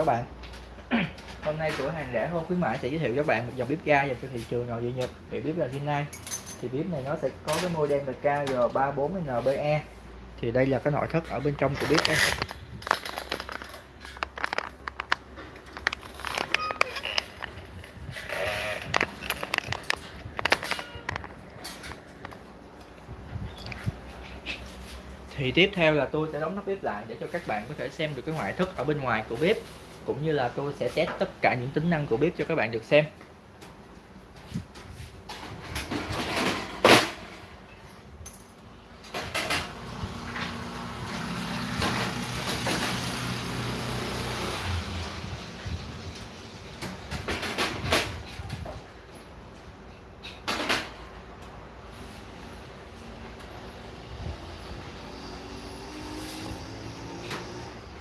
các bạn. Hôm nay cửa hàng rẻ hơn khuyến mãi sẽ giới thiệu các bạn một dòng bếp ga dành cho thị trường nội địa nhật. Thì bếp là Rinnai thì bếp này nó sẽ có cái model là KG34NBE thì đây là cái nội thất ở bên trong của bếp đây thì tiếp theo là tôi sẽ đóng nắp bếp lại để cho các bạn có thể xem được cái ngoại thất ở bên ngoài của bếp cũng như là tôi sẽ test tất cả những tính năng của bếp cho các bạn được xem.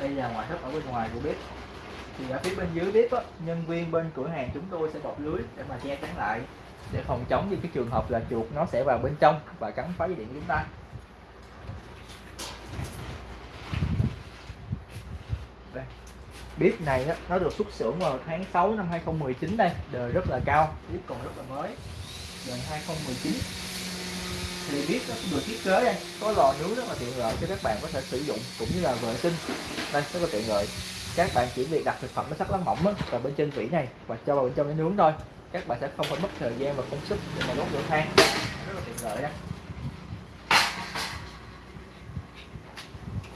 Đây là ngoại thất ở bên ngoài của bếp thì ở phía bên dưới bếp á, nhân viên bên cửa hàng chúng tôi sẽ bọc lưới để mà che chắn lại. Để phòng chống những cái trường hợp là chuột nó sẽ vào bên trong và cắn phá dây điện của chúng ta. Đây. bếp này á, nó được xuất xưởng vào tháng 6 năm 2019 đây. Đời rất là cao. Bếp còn rất là mới. Đời 2019 thì bếp nó được thiết kế đây. Có lò nướng rất là tiện lợi cho các bạn có thể sử dụng cũng như là vệ sinh. Đây rất là tiện lợi các bạn chỉ việc đặt thực phẩm nó sắc lá mỏng á, bên trên vỉ này và cho vào bên trong để nướng thôi. Các bạn sẽ không phải mất thời gian và công sức để mà đốt lửa than. Rất là tiện lợi đó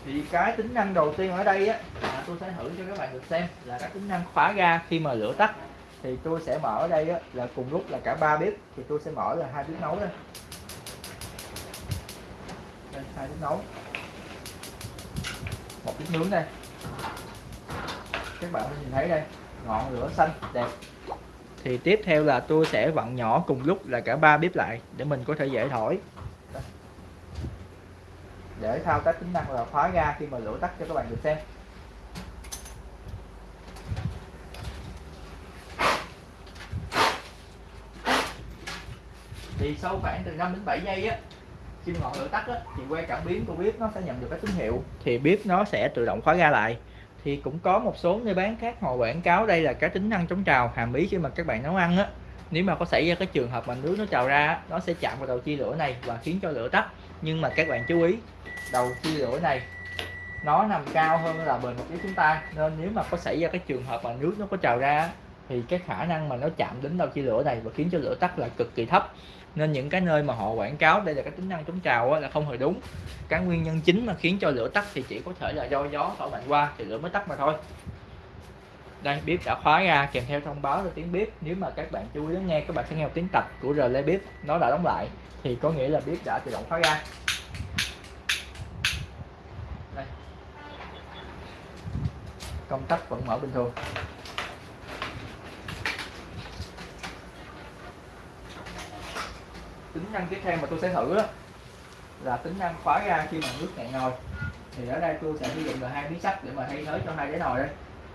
thì cái tính năng đầu tiên ở đây á là tôi sẽ thử cho các bạn được xem là cái tính năng khóa ga khi mà lửa tắt. Thì tôi sẽ mở ở đây á, là cùng lúc là cả ba bếp thì tôi sẽ mở là hai bếp nấu đây. Đây hai bếp nấu. Một bếp nướng đây các bạn nhìn thấy đây ngọn lửa xanh đẹp. Thì tiếp theo là tôi sẽ vặn nhỏ cùng lúc là cả ba bếp lại để mình có thể dễ thổi. Để thao tác tính năng là khóa ga khi mà lửa tắt cho các bạn được xem. Thì sau khoảng từ 5 đến 7 giây á khi ngọn lửa tắt á, thì que cảm biến của bếp nó sẽ nhận được cái tín hiệu. Thì bếp nó sẽ tự động khóa ga lại thì cũng có một số nơi bán khác họ quảng cáo đây là cái tính năng chống trào, hàm ý khi mà các bạn nấu ăn á. Nếu mà có xảy ra cái trường hợp mà nước nó trào ra nó sẽ chạm vào đầu chia lửa này và khiến cho lửa tắt. Nhưng mà các bạn chú ý, đầu chia lửa này, nó nằm cao hơn là bề mặt của chúng ta. Nên nếu mà có xảy ra cái trường hợp mà nước nó có trào ra thì cái khả năng mà nó chạm đến đầu chia lửa này và khiến cho lửa tắt là cực kỳ thấp nên những cái nơi mà họ quảng cáo đây là cái tính năng chống trào là không hề đúng. Cái nguyên nhân chính mà khiến cho lửa tắt thì chỉ có thể là do gió thổi mạnh qua thì lửa mới tắt mà thôi. Đây, bếp đã khóa ra, kèm theo thông báo là tiếng bếp. Nếu mà các bạn chú ý lắng nghe, các bạn sẽ nghe một tiếng tạch của relay bếp. Nó đã đóng lại, thì có nghĩa là bếp đã tự động khóa ra. Đây. công tắc vẫn mở bình thường. Năng tiếp theo mà tôi sẽ thử đó, là tính năng khóa ra khi mà nước cạn nồi thì ở đây tôi sẽ sử dụng là hai miếng sắt để mà thay thế cho hai cái nồi đây.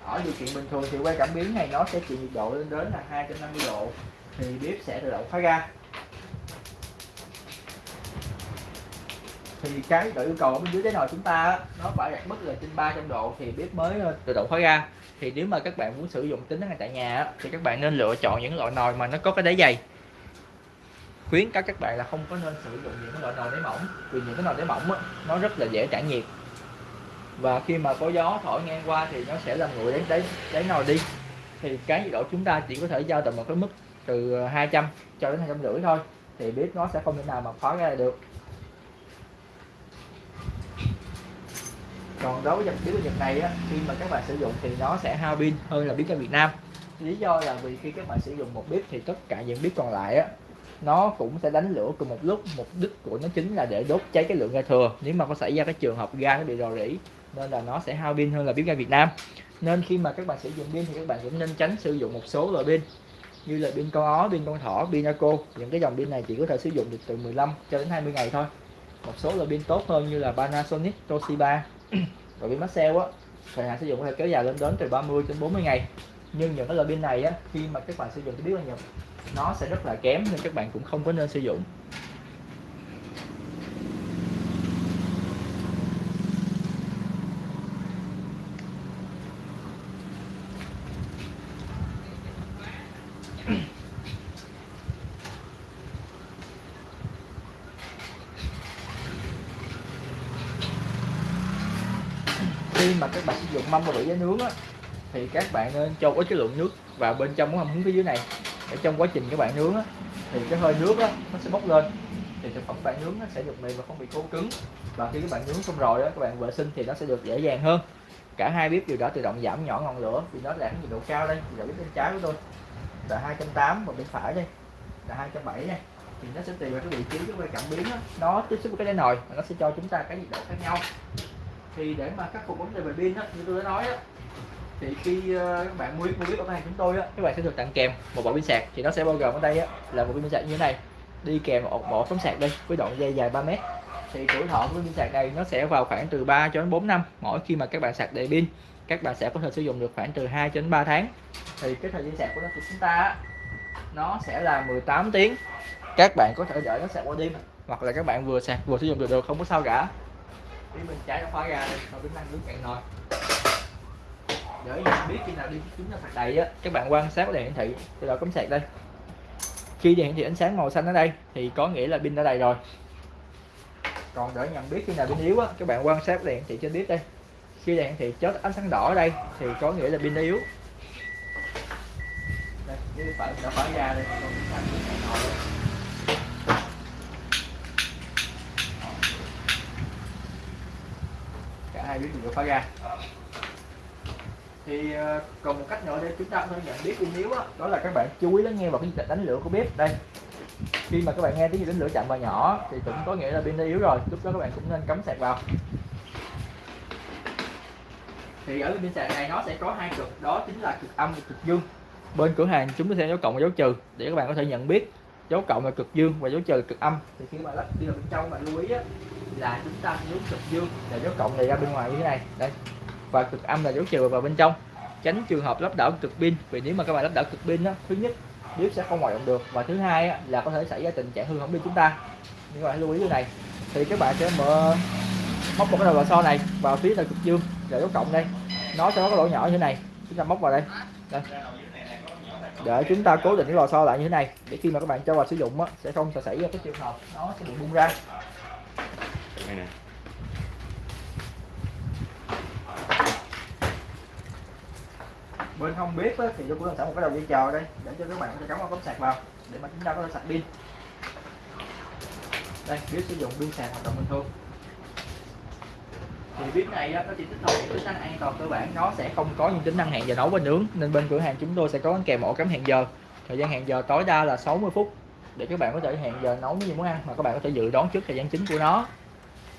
Ở điều kiện bình thường thì que cảm biến này nó sẽ chịu nhiệt độ lên đến là 250 độ, thì bếp sẽ tự động khóa ra. Thì cái độ yêu cầu ở bên dưới cái nồi chúng ta nó phải đạt mức là trên 300 độ thì bếp mới ờ, tự động khóa ra. Thì nếu mà các bạn muốn sử dụng tính năng này tại nhà thì các bạn nên lựa chọn những loại nồi mà nó có cái đáy dày khuyến cáo các bạn là không có nên sử dụng những cái loại nồi đáy mỏng vì những cái nồi đáy mỏng á, nó rất là dễ trả nhiệt. Và khi mà có gió thổi ngang qua thì nó sẽ làm nguội đến đáy đáy nồi đi. Thì cái nhiệt độ chúng ta chỉ có thể giao động một cái mức từ ờ, 200 cho đến hai trăm rưỡi thôi thì bếp nó sẽ không thể nào mà khóa ra được. Còn đối với dòng bếp Nhật này á, khi mà các bạn sử dụng thì nó sẽ hao pin hơn là bếp ở Việt Nam. Lý do là vì khi các bạn sử dụng một bếp thì tất cả những bếp còn lại á, nó cũng sẽ đánh lửa cùng một lúc. Mục đích của nó chính là để đốt cháy cái lượng ga thừa. Nếu mà có xảy ra cái trường hợp ga nó bị rò rỉ nên là nó sẽ hao pin hơn là bếp ga Việt Nam. Nên khi mà các bạn sử dụng pin thì các bạn cũng nên tránh sử dụng một số loại pin như là pin con ó, pin con thỏ, pin Naco những cái dòng pin này chỉ có thể sử dụng được từ 15 cho đến 20 ngày thôi. Một số loại pin tốt hơn như là Panasonic, Toshiba và pin Maxell á. Thời hạn sử dụng có thể kéo dài lên đến từ 30 đến 40 ngày. Nhưng những cái loại pin này á khi mà các bạn sử dụng thì biết là nhập nó sẽ rất là kém nên các bạn cũng không có nên sử dụng. Khi mà các bạn sử dụng mâm và bể giá nướng á, thì các bạn nên cho có cái lượng nước vào bên trong của mâm hứng phía dưới này để trong quá trình các bạn nướng á thì cái hơi nước á nó sẽ bốc lên. Thì thực phẩm bạn nướng nó sẽ được mềm và không bị khô cứng. Và khi các bạn nướng xong rồi đó các bạn vệ sinh thì nó sẽ được dễ dàng hơn. Cả hai bếp đều đã tự động giảm nhỏ ngọn lửa vì nó đạt nhiệt độ cao đây. Giờ bếp bên trái của tôi là 280 và bên phải đây là 270 này thì nó sẽ tùy vào cái vị trí cái quay cảm biến đó. nó tiếp xúc với cái đáy nồi và nó sẽ cho chúng ta cái nhiệt độ khác nhau. Thì để mà khắc phục vấn đề về pin đó, như tôi đã nói đó, thì khi ờ, các bạn mua mua biết ở hàng chúng tôi á các bạn sẽ được tặng kèm một bộ pin sạc. Thì nó sẽ bao gồm ở đây á là một pin sạc như thế này. Đi kèm một bộ tấm sạc đây với đoạn dây dài 3 mét. Thì tuổi thọ của pin sạc này nó sẽ vào khoảng từ 3 cho đến 4 năm mỗi khi mà các bạn sạc đầy pin. Các bạn sẽ có thể sử dụng được khoảng từ 2 cho đến 3 tháng. Thì cái thời gian sạc của nó của chúng ta á, nó sẽ là 18 tiếng. Các bạn có thể đợi nó sạc qua đêm hoặc là các bạn vừa sạc vừa sử dụng được được không có sao cả. Phía mình trái ra khóa ra rồi tính năng nước cạn nồi để nhận biết khi nào đi chúng ta sạc đầy á. Các bạn quan sát đèn hiển thị từ đầu cắm sạc đây. Khi đèn hiển thị ánh sáng màu xanh ở đây thì có nghĩa là pin đã đầy rồi. Còn để nhận biết khi nào pin yếu á, các bạn quan sát đèn hiển thị trên bếp đây. Khi đèn hiển thị chớp ánh sáng đỏ ở đây thì có nghĩa là pin đã yếu. Đây như phải đã ra đây. Còn xanh đây. cả hai biết đều phá ra thì uh, còn một cách nữa để chúng ta có thể nhận biết pin yếu đó, đó là các bạn chú ý lắng nghe vào cái đánh lửa của bếp. Đây khi mà các bạn nghe tiếng đánh lửa chậm và nhỏ thì cũng có nghĩa là pin đã yếu rồi. Lúc đó các bạn cũng nên cắm sạc vào. Thì ở pin sạc này nó sẽ có hai cực đó chính là cực âm và cực dương. Bên cửa hàng chúng sẽ dấu cộng và dấu trừ để các bạn có thể nhận biết dấu cộng là cực dương và dấu trừ là cực âm. Thì khi mà lắp đi vào bên trong bạn lưu ý á, là chúng ta dấu cực dương. Là dấu cộng này ra bên ngoài như thế này. Đây và cực âm là dấu trừ vào bên trong. Tránh trường hợp lắp đảo cực pin vì nếu mà các bạn lắp đảo cực pin đó thứ nhất bếp sẽ không hoạt động được và thứ hai là có thể xảy ra tình trạng hư hỏng pin chúng ta. Nhưng mà lưu ý điều này. Thì các bạn sẽ mở móc một cái đầu lò xo này vào phía là cực dương là dấu cộng đây. Nó sẽ có cái lỗ nhỏ như thế này. Chúng ta móc vào đây. Đây. Để chúng ta cố định cái lò xo lại như thế này để khi mà các bạn cho vào sử dụng á, sẽ không xảy ra cái trường hợp nó sẽ bị bung ra. Đây nè. Bên không biết á, thì tôi cũng sẵn một cái đầu dây chờ đây để cho các bạn có thể cắm vào cắm sạc vào để mà chúng ta có thể sạc pin. Đây biết sử dụng pin sạc hoạt động bình thường. Thì biết này nó chỉ tích hợp tính năng an toàn cơ bản nó sẽ không có những tính năng hẹn giờ nấu và nướng nên bên cửa hàng chúng tôi sẽ có kèm ổ cắm hẹn giờ. Thời gian hẹn giờ tối đa là 60 phút để các bạn có thể hẹn giờ nấu những muốn ăn mà các bạn có thể dự đoán trước thời gian chính của nó.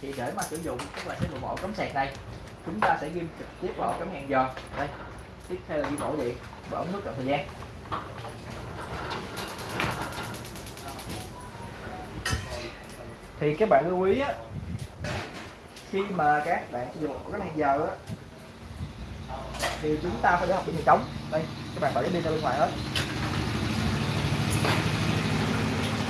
Thì để mà sử dụng các bạn sẽ dùng ổ cắm sạc này chúng ta sẽ ghim trực tiếp vào ổ cắm hẹn giờ. Đây xích hay là đi ổ điện và ống nước trong thời gian. Thì các bạn lưu ý á, khi mà các bạn sử dụng cái này hẹn giờ á, thì chúng ta phải để học pin này trống. Đây, các bạn bỏ cái pin ra bên ngoài hết.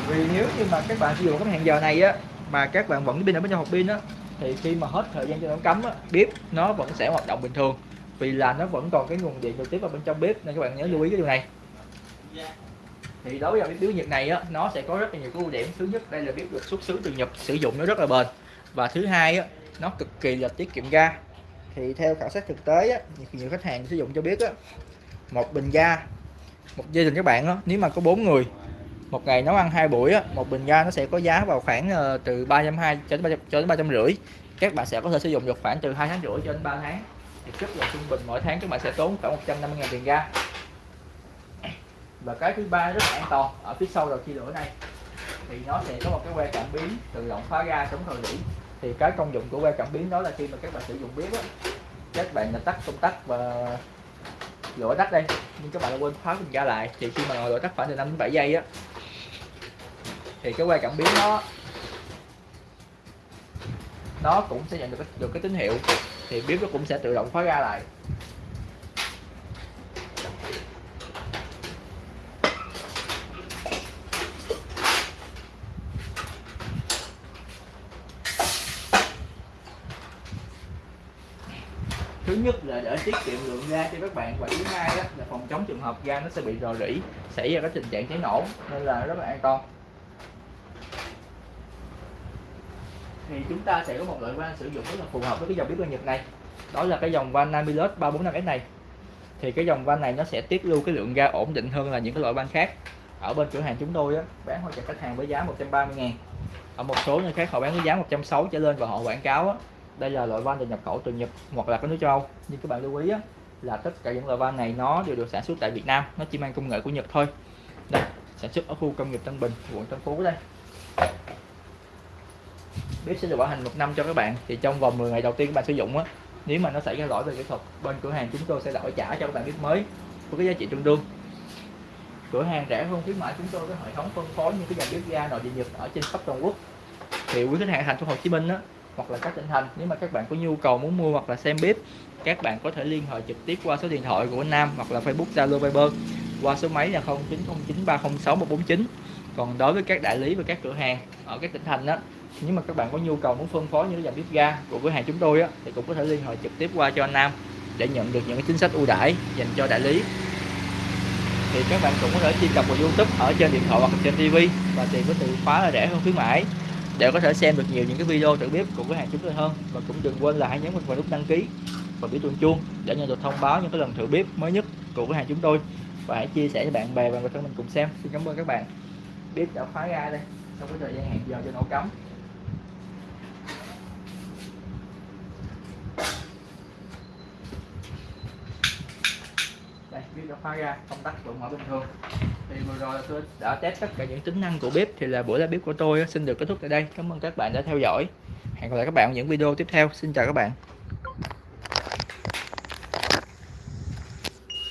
Vì nếu như mà các bạn sử dụng cái hẹn giờ này á, mà các bạn vẫn pin ở bên trong hộp pin á, thì khi mà hết thời gian cho nó cắm á, bếp nó vẫn sẽ hoạt động bình thường vì là nó vẫn còn cái nguồn điện trực tiếp vào bên trong bếp nên các bạn nhớ lưu ý cái điều này. Thì đối với bếp Nhật này á nó sẽ có rất là nhiều cái ưu điểm. Thứ nhất đây là bếp được xuất xứ từ Nhật sử dụng nó rất là bền. Và thứ hai á nó cực kỳ là tiết kiệm ga. Thì theo khảo sát thực tế á, nhiều khách hàng sử dụng cho biết á một bình ga một gia đình các bạn á nếu mà có bốn người một ngày nấu ăn hai buổi á, một bình ga nó sẽ có giá vào khoảng uh, từ 320 cho đến 300, cho đến 350 các bạn sẽ có thể sử dụng được khoảng từ 2 tháng rưỡi cho đến 3 tháng thì rất là trung bình mỗi tháng các bạn sẽ tốn khoảng 150 ngàn tiền ga. Và cái thứ ba rất là an toàn ở phía sau đầu chia lửa này thì nó sẽ có một cái que cảm biến tự động khóa ga chống thời điểm thì cái công dụng của que cảm biến đó là khi mà các bạn sử dụng bếp á, các bạn là tắt công tắc và lửa tắt đây nhưng các bạn quên khóa bình ga lại. Thì khi mà ngọn lửa tắt khoảng từ 5 đến 7 giây á thì cái que cảm biến nó nó cũng sẽ nhận được cái, được cái tín hiệu thì bếp nó cũng sẽ tự động khóa ga lại. Thứ nhất là để tiết kiệm lượng ga cho các bạn, và thứ hai là phòng chống trường hợp ga nó sẽ bị rò rỉ, xảy ra cái tình trạng cháy nổ, nên là rất là an toàn. Thì chúng ta sẽ có một loại van sử dụng rất là phù hợp với cái dòng bếp ga Nhật này. Đó là cái dòng van Namilus 345S này. Thì cái dòng van này nó sẽ tiết lưu cái lượng ga ổn định hơn là những cái loại van khác. Ở bên cửa hàng chúng tôi á, bán hỗ cho khách hàng với giá 130 ngàn. Ở một số nơi khác họ bán với giá 160 trở lên và họ quảng cáo á, đây là loại van được nhập khẩu từ Nhật hoặc là các nước châu Âu. Nhưng các bạn lưu ý á, là tất cả những loại van này nó đều được sản xuất tại Việt Nam nó chỉ mang công nghệ của Nhật thôi. Đây sản xuất ở khu công nghiệp Tân Bình quận Tân Phú đây bếp sẽ được bảo hành một năm cho các bạn. Thì trong vòng 10 ngày đầu tiên các bạn sử dụng á, nếu mà nó xảy ra lỗi về kỹ thuật, bên cửa hàng chúng tôi sẽ đổi trả cho các bạn bếp mới với cái giá trị tương đương. Cửa hàng rẻ hơn khuyến mãi chúng tôi có hệ thống phân phối những cái dòng bếp ga nội địa nhật ở trên khắp toàn quốc. Thì quý khách hàng thành phố Hồ Chí Minh á, hoặc là các tỉnh thành, nếu mà các bạn có nhu cầu muốn mua hoặc là xem bếp, các bạn có thể liên hệ trực tiếp qua số điện thoại của Nam hoặc là Facebook, Zalo, Viber qua số máy là 0909306149 còn đối với các đại lý và các cửa hàng ở các tỉnh thành đó nếu mà các bạn có nhu cầu muốn phân phối những cái dòng bếp ga của cửa hàng chúng tôi á, thì cũng có thể liên hệ trực tiếp qua cho anh Nam để nhận được những cái chính sách ưu đãi dành cho đại lý. Thì các bạn cũng có thể truy cập vào YouTube ở trên điện thoại hoặc trên TV và tìm có từ khóa là rẻ hơn khuyến mãi để có thể xem được nhiều những cái video thử bếp của cửa hàng chúng tôi hơn. Và cũng đừng quên là hãy nhấn vào nút đăng ký và biểu tượng chuông để nhận được thông báo những cái lần thử bếp mới nhất của cửa hàng chúng tôi. Và hãy chia sẻ cho bạn bè và người thân mình cùng xem. Xin cảm ơn các bạn. Bếp đã khóa ra đây sau cái thời gian hẹn giờ cho nổ cắm đây bếp đã khóa ra công tắc vẫn mở bình thường. Thì vừa rồi là tôi đã test tất cả những tính năng của bếp, thì là buổi live bếp của tôi xin được kết thúc tại đây. Cảm ơn các bạn đã theo dõi. Hẹn gặp lại các bạn ở những video tiếp theo. Xin chào các bạn.